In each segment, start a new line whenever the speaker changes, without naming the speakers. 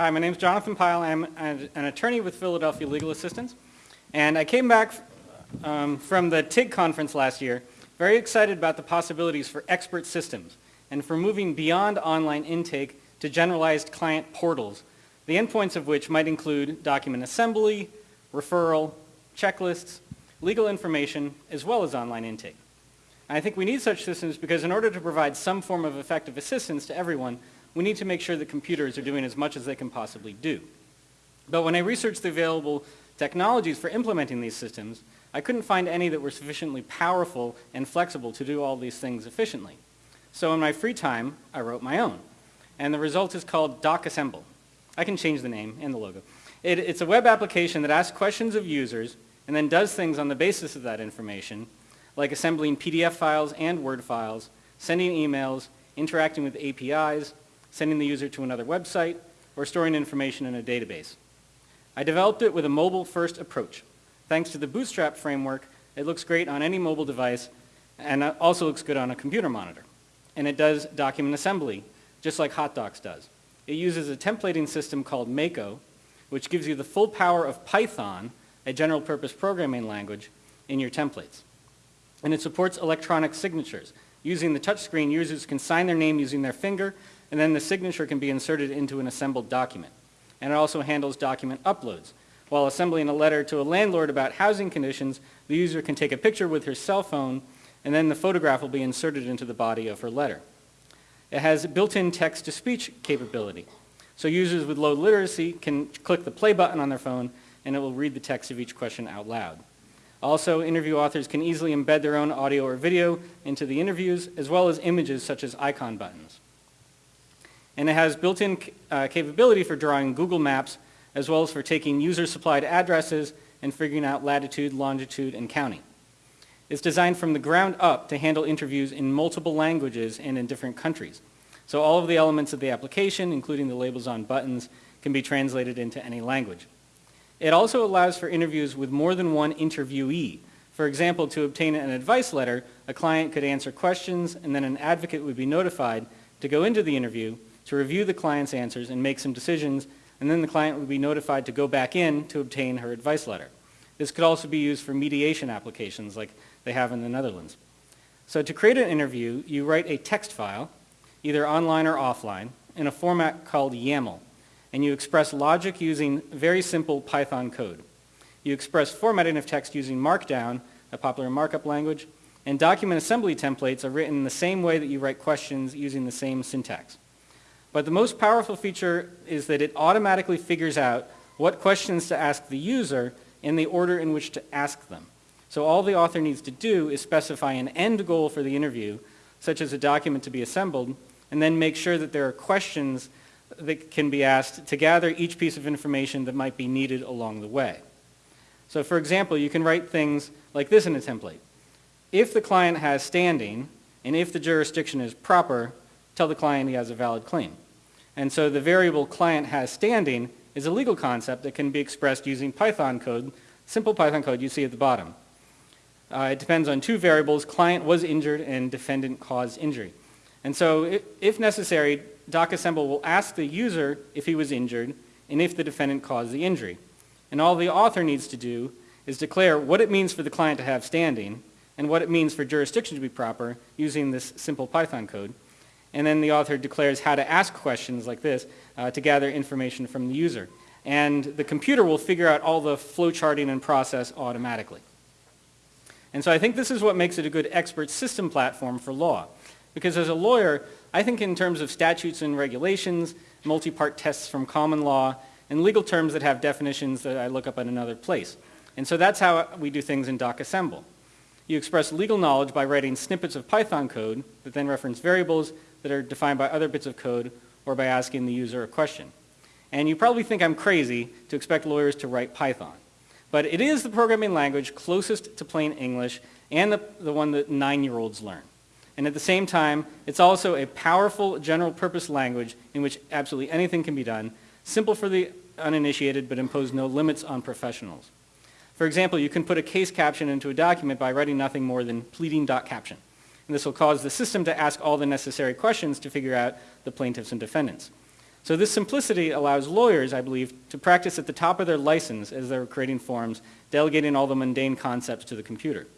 Hi, my name is Jonathan Pyle. I'm an attorney with Philadelphia Legal Assistance. And I came back um, from the TIG conference last year very excited about the possibilities for expert systems and for moving beyond online intake to generalized client portals, the endpoints of which might include document assembly, referral, checklists, legal information, as well as online intake. And I think we need such systems because in order to provide some form of effective assistance to everyone, we need to make sure that computers are doing as much as they can possibly do. But when I researched the available technologies for implementing these systems, I couldn't find any that were sufficiently powerful and flexible to do all these things efficiently. So in my free time, I wrote my own. And the result is called DocAssemble. I can change the name and the logo. It, it's a web application that asks questions of users and then does things on the basis of that information, like assembling PDF files and Word files, sending emails, interacting with APIs, sending the user to another website, or storing information in a database. I developed it with a mobile-first approach. Thanks to the Bootstrap framework, it looks great on any mobile device and also looks good on a computer monitor. And it does document assembly, just like HotDocs does. It uses a templating system called Mako, which gives you the full power of Python, a general purpose programming language, in your templates. And it supports electronic signatures. Using the touchscreen, users can sign their name using their finger, and then the signature can be inserted into an assembled document. And it also handles document uploads. While assembling a letter to a landlord about housing conditions, the user can take a picture with her cell phone, and then the photograph will be inserted into the body of her letter. It has built-in text-to-speech capability. So users with low literacy can click the play button on their phone, and it will read the text of each question out loud. Also, interview authors can easily embed their own audio or video into the interviews, as well as images such as icon buttons. And it has built-in uh, capability for drawing Google Maps as well as for taking user-supplied addresses and figuring out latitude, longitude, and county. It's designed from the ground up to handle interviews in multiple languages and in different countries. So all of the elements of the application, including the labels on buttons, can be translated into any language. It also allows for interviews with more than one interviewee. For example, to obtain an advice letter, a client could answer questions and then an advocate would be notified to go into the interview to review the client's answers and make some decisions and then the client would be notified to go back in to obtain her advice letter. This could also be used for mediation applications like they have in the Netherlands. So to create an interview, you write a text file, either online or offline, in a format called YAML, and you express logic using very simple Python code. You express formatting of text using Markdown, a popular markup language, and document assembly templates are written the same way that you write questions using the same syntax. But the most powerful feature is that it automatically figures out what questions to ask the user in the order in which to ask them. So all the author needs to do is specify an end goal for the interview, such as a document to be assembled, and then make sure that there are questions that can be asked to gather each piece of information that might be needed along the way. So for example, you can write things like this in a template. If the client has standing, and if the jurisdiction is proper, tell the client he has a valid claim. And so the variable client has standing is a legal concept that can be expressed using Python code, simple Python code you see at the bottom. Uh, it depends on two variables, client was injured and defendant caused injury. And so if, if necessary, DocAssemble will ask the user if he was injured and if the defendant caused the injury. And all the author needs to do is declare what it means for the client to have standing and what it means for jurisdiction to be proper using this simple Python code. And then the author declares how to ask questions like this uh, to gather information from the user. And the computer will figure out all the flowcharting and process automatically. And so I think this is what makes it a good expert system platform for law. Because as a lawyer, I think in terms of statutes and regulations, multi-part tests from common law, and legal terms that have definitions that I look up at another place. And so that's how we do things in DocAssemble. You express legal knowledge by writing snippets of Python code that then reference variables that are defined by other bits of code or by asking the user a question. And you probably think I'm crazy to expect lawyers to write Python. But it is the programming language closest to plain English and the, the one that nine-year-olds learn. And at the same time, it's also a powerful general purpose language in which absolutely anything can be done, simple for the uninitiated but impose no limits on professionals. For example, you can put a case caption into a document by writing nothing more than pleading.caption. And this will cause the system to ask all the necessary questions to figure out the plaintiffs and defendants. So this simplicity allows lawyers, I believe, to practice at the top of their license as they're creating forms, delegating all the mundane concepts to the computer.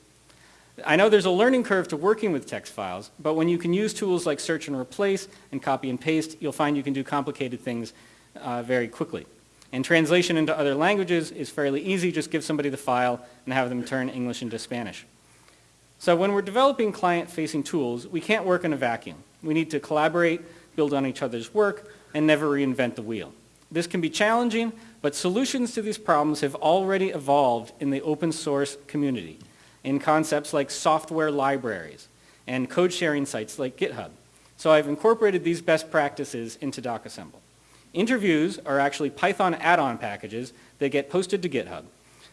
I know there's a learning curve to working with text files, but when you can use tools like search and replace and copy and paste, you'll find you can do complicated things uh, very quickly. And translation into other languages is fairly easy. Just give somebody the file and have them turn English into Spanish. So when we're developing client-facing tools, we can't work in a vacuum. We need to collaborate, build on each other's work, and never reinvent the wheel. This can be challenging, but solutions to these problems have already evolved in the open source community in concepts like software libraries and code sharing sites like GitHub. So I've incorporated these best practices into DocAssemble. Interviews are actually Python add-on packages that get posted to GitHub.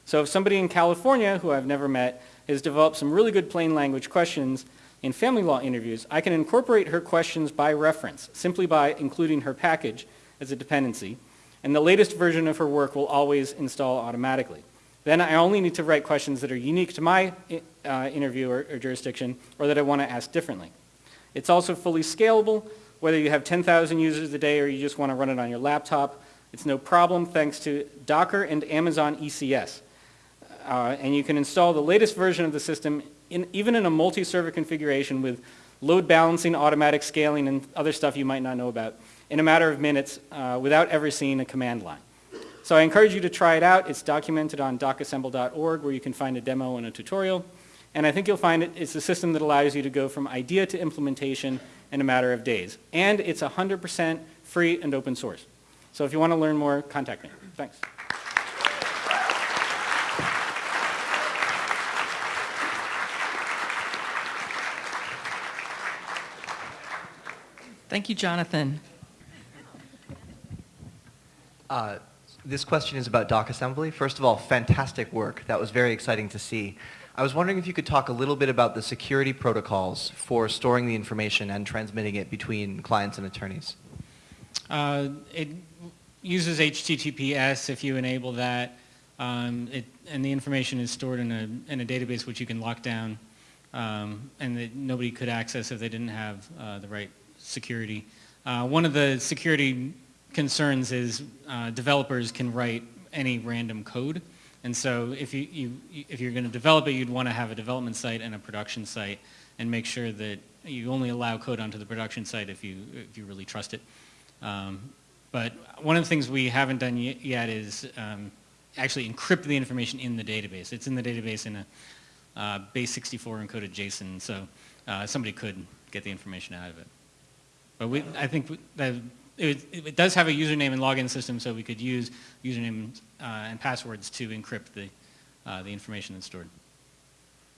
So if somebody in California, who I've never met, has developed some really good plain language questions in family law interviews, I can incorporate her questions by reference, simply by including her package as a dependency, and the latest version of her work will always install automatically. Then I only need to write questions that are unique to my uh, interview or, or jurisdiction or that I want to ask differently. It's also fully scalable, whether you have 10,000 users a day or you just want to run it on your laptop. It's no problem thanks to Docker and Amazon ECS. Uh, and you can install the latest version of the system in, even in a multi-server configuration with load balancing, automatic scaling, and other stuff you might not know about in a matter of minutes uh, without ever seeing a command line. So I encourage you to try it out. It's documented on docassemble.org where you can find a demo and a tutorial. And I think you'll find it, it's a system that allows you to go from idea to implementation in a matter of days. And it's 100% free and open source. So if you want to learn more, contact me. Thanks.
Thank you, Jonathan.
Uh, this question is about DocAssemble. First of all, fantastic work. That was very exciting to see. I was wondering if you could talk a little bit about the security protocols for storing the information and transmitting it between clients and attorneys.
Uh, it uses HTTPS if you enable that, um, it, and the information is stored in a, in a database which you can lock down um, and that nobody could access if they didn't have uh, the right security. Uh, one of the security concerns is uh, developers can write any random code. And so if, you, you if you're going to develop it, you'd want to have a development site and a production site and make sure that you only allow code onto the production site if you, if you really trust it. Um, but one of the things we haven't done yet is um, actually encrypt the information in the database. It's in the database in a uh, base 64 encoded JSON, so uh, somebody could get the information out of it. But we, I think that it, it, does have a username and login system, so we could use username uh, and passwords to encrypt the, uh, the information that's stored.